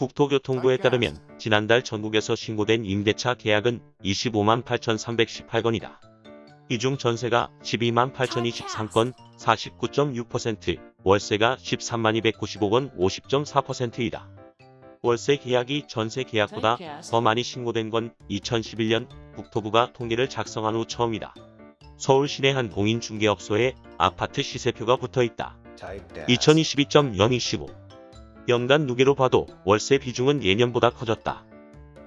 국토교통부에 따르면 지난달 전국에서 신고된 임대차 계약은 25만 8,318건이다. 이 중 전세가 12만 8,023건 49.6%, 월세가 13만 295건 50.4%이다. 월세 계약이 전세 계약보다 더 많이 신고된 건 2011년 국토부가 통계를 작성한 후 처음이다. 서울 시내 한 공인중개업소에 아파트 시세표가 붙어 있다. 2022.025 연간 누계로 봐도 월세 비중은 예년보다 커졌다.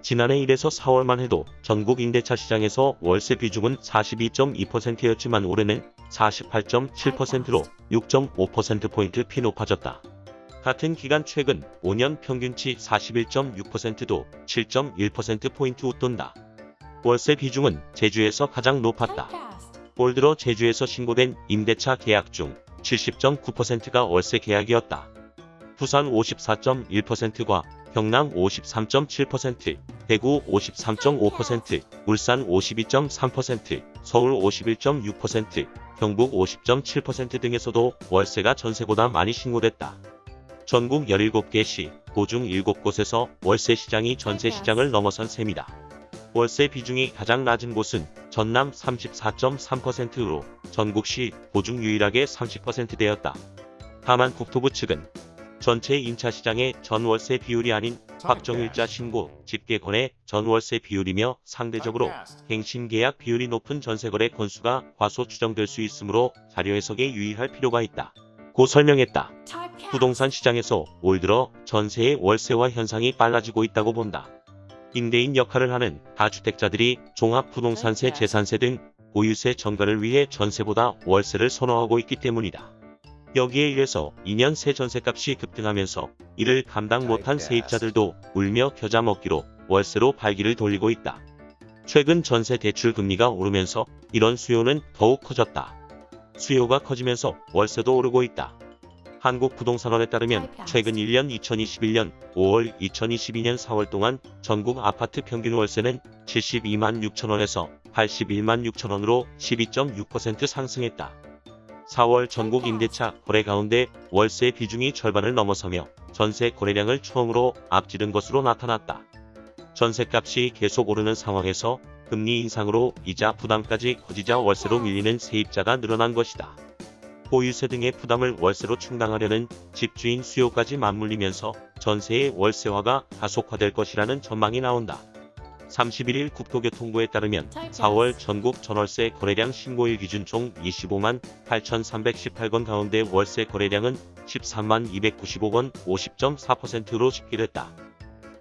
지난해 1에서 4월만 해도 전국 임대차 시장에서 월세 비중은 42.2%였지만 올해는 48.7%로 6.5%포인트 피 높아졌다. 같은 기간 최근 5년 평균치 41.6%도 7.1%포인트 웃돈다. 월세 비중은 제주에서 가장 높았다. 올 들어 제주에서 신고된 임대차 계약 중 70.9%가 월세 계약이었다. 부산 54.1%과 경남 53.7%, 대구 53.5%, 울산 52.3%, 서울 51.6%, 경북 50.7% 등에서도 월세가 전세보다 많이 신고됐다. 전국 17개 시, 도중 7곳에서 월세 시장이 전세 시장을 넘어선 셈이다. 월세 비중이 가장 낮은 곳은 전남 34.3%로 전국시 도중 유일하게 30%대였다. 다만 국토부 측은 전체 임차 시장의 전월세 비율이 아닌 확정일자 신고, 집계권의 전월세 비율이며 상대적으로 갱신계약 비율이 높은 전세거래 건수가 과소 추정될 수 있으므로 자료 해석에 유의할 필요가 있다. 고 설명했다. 부동산 시장에서 올 들어 전세의 월세화 현상이 빨라지고 있다고 본다. 임대인 역할을 하는 다주택자들이 종합부동산세, 재산세 등 보유세 전가를 위해 전세보다 월세를 선호하고 있기 때문이다. 여기에 의해서 2년 새 전세값이 급등하면서 이를 감당 못한 세입자들도 울며 겨자 먹기로 월세로 발기를 돌리고 있다. 최근 전세 대출 금리가 오르면서 이런 수요는 더욱 커졌다. 수요가 커지면서 월세도 오르고 있다. 한국부동산원에 따르면 최근 1년 2021년 5월 2022년 4월 동안 전국 아파트 평균 월세는 72만 6천원에서 81만 6천원으로 12.6% 상승했다. 4월 전국 임대차 거래 가운데 월세 비중이 절반을 넘어서며 전세 거래량을 처음으로 앞지른 것으로 나타났다. 전세값이 계속 오르는 상황에서 금리 인상으로 이자 부담까지 커지자 월세로 밀리는 세입자가 늘어난 것이다. 보유세 등의 부담을 월세로 충당하려는 집주인 수요까지 맞물리면서 전세의 월세화가 가속화될 것이라는 전망이 나온다. 31일 국토교통부에 따르면 4월 전국 전월세 거래량 신고일 기준 총 25만 8,318건 가운데 월세 거래량은 13만 295건 50.4%로 집계됐다.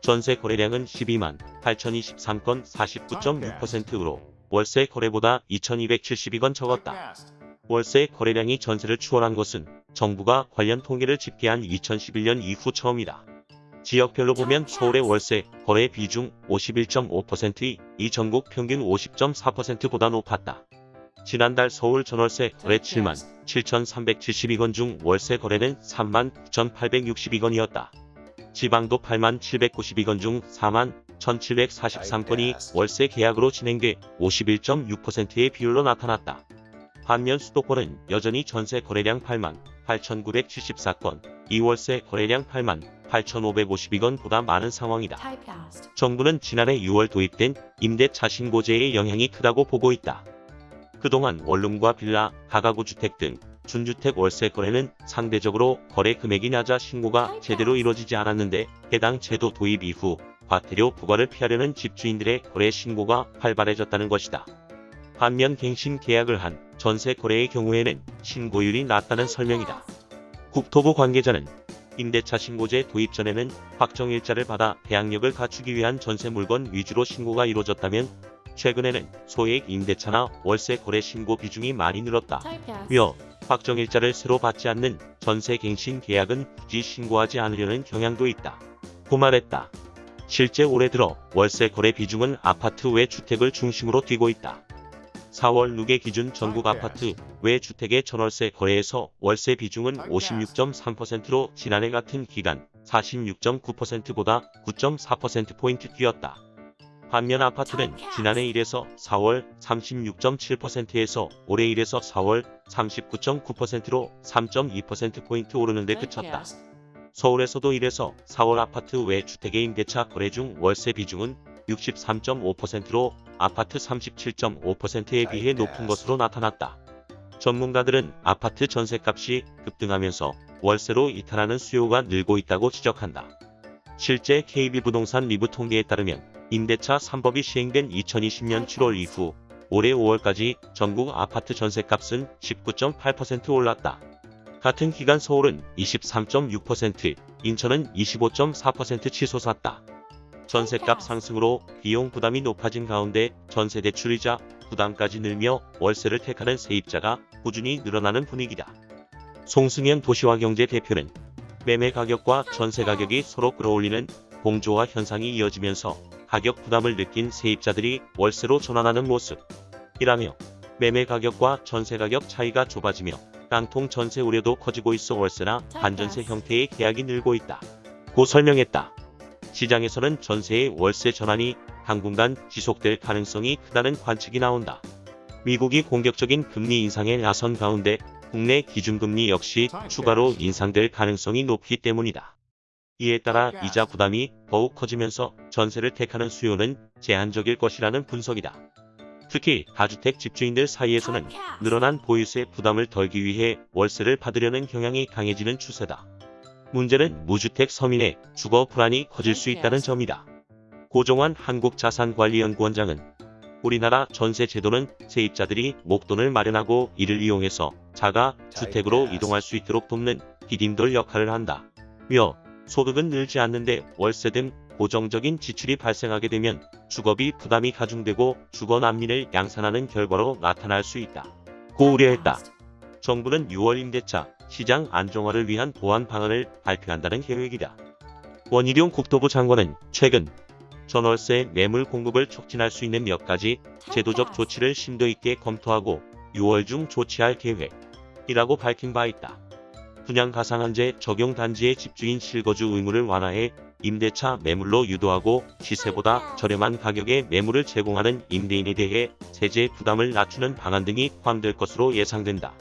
전세 거래량은 12만 8,023건 49.6%로 월세 거래보다 2,272건 적었다. 월세 거래량이 전세를 추월한 것은 정부가 관련 통계를 집계한 2011년 이후 처음이다. 지역별로 보면 서울의 월세 거래 비중 51.5%이 이 전국 평균 50.4%보다 높았다. 지난달 서울 전월세 거래 7만 7,372건 중 월세 거래는 3만 9,862건이었다. 지방도 8만 792건 중 4만 1,743건이 월세 계약으로 진행돼 51.6%의 비율로 나타났다. 반면 수도권은 여전히 전세 거래량 8만 8,974건, 이월세 거래량 8만 8,552건보다 많은 상황이다. 정부는 지난해 6월 도입된 임대차 신고제의 영향이 크다고 보고 있다. 그동안 원룸과 빌라, 다가구 주택 등 준주택 월세 거래는 상대적으로 거래 금액이 낮아 신고가 제대로 이루어지지 않았는데 해당 제도 도입 이후 과태료 부과를 피하려는 집주인들의 거래 신고가 활발해졌다는 것이다. 반면 갱신 계약을 한 전세 거래의 경우에는 신고율이 낮다는 설명이다. 국토부 관계자는 임대차 신고제 도입 전에는 확정일자를 받아 대항력을 갖추기 위한 전세 물건 위주로 신고가 이루어졌다면 최근에는 소액 임대차나 월세 거래 신고 비중이 많이 늘었다. 며 확정일자를 새로 받지 않는 전세 갱신 계약은 굳이 신고하지 않으려는 경향도 있다. 고 말했다. 실제 올해 들어 월세 거래 비중은 아파트 외 주택을 중심으로 뛰고 있다. 4월 누계 기준 전국 아파트 외 주택의 전월세 거래에서 월세 비중은 56.3%로 지난해 같은 기간 46.9%보다 9.4%포인트 뛰었다. 반면 아파트는 지난해 1에서 4월 36.7%에서 올해 1에서 4월 39.9%로 3.2%포인트 오르는 데 그쳤다. 서울에서도 1에서 4월 아파트 외 주택의 임대차 거래 중 월세 비중은 63.5%로 아파트 37.5%에 비해 높은 것으로 나타났다. 전문가들은 아파트 전세값이 급등하면서 월세로 이탈하는 수요가 늘고 있다고 지적한다. 실제 KB부동산 리브 통계에 따르면 임대차 3법이 시행된 2020년 7월 이후 올해 5월까지 전국 아파트 전세값은 19.8% 올랐다. 같은 기간 서울은 23.6%, 인천은 25.4% 치솟았다. 전세값 상승으로 비용 부담이 높아진 가운데 전세 대출이자 부담까지 늘며 월세를 택하는 세입자가 꾸준히 늘어나는 분위기다. 송승현 도시화경제 대표는 매매 가격과 전세 가격이 서로 끌어올리는 공조화 현상이 이어지면서 가격 부담을 느낀 세입자들이 월세로 전환하는 모습이라며 매매 가격과 전세 가격 차이가 좁아지며 깡통 전세 우려도 커지고 있어 월세나 반전세 형태의 계약이 늘고 있다. 고 설명했다. 시장에서는 전세의 월세 전환이 당분간 지속될 가능성이 크다는 관측이 나온다. 미국이 공격적인 금리 인상에 나선 가운데 국내 기준금리 역시 추가로 인상될 가능성이 높기 때문이다. 이에 따라 이자 부담이 더욱 커지면서 전세를 택하는 수요는 제한적일 것이라는 분석이다. 특히 다주택 집주인들 사이에서는 늘어난 보유세 부담을 덜기 위해 월세를 받으려는 경향이 강해지는 추세다. 문제는 무주택 서민의 주거 불안이 커질 수 있다는 점이다. 고종환 한국자산관리연구원장은 우리나라 전세 제도는 세입자들이 목돈을 마련하고 이를 이용해서 자가 주택으로 이동할 수 있도록 돕는 디딤돌 역할을 한다. 며 소득은 늘지 않는데 월세 등 고정적인 지출이 발생하게 되면 주거비 부담이 가중되고 주거 난민을 양산하는 결과로 나타날 수 있다. 고 우려했다. 정부는 6월 임대차 시장 안정화를 위한 보완 방안을 발표한다는 계획이다. 원희룡 국토부 장관은 최근 전월세 매물 공급을 촉진할 수 있는 몇 가지 제도적 조치를 심도 있게 검토하고 6월 중 조치할 계획이라고 밝힌 바 있다. 분양 가상한제 적용 단지의 집주인 실거주 의무를 완화해 임대차 매물로 유도하고 시세보다 저렴한 가격에 매물을 제공하는 임대인에 대해 세제 부담을 낮추는 방안 등이 포함될 것으로 예상된다.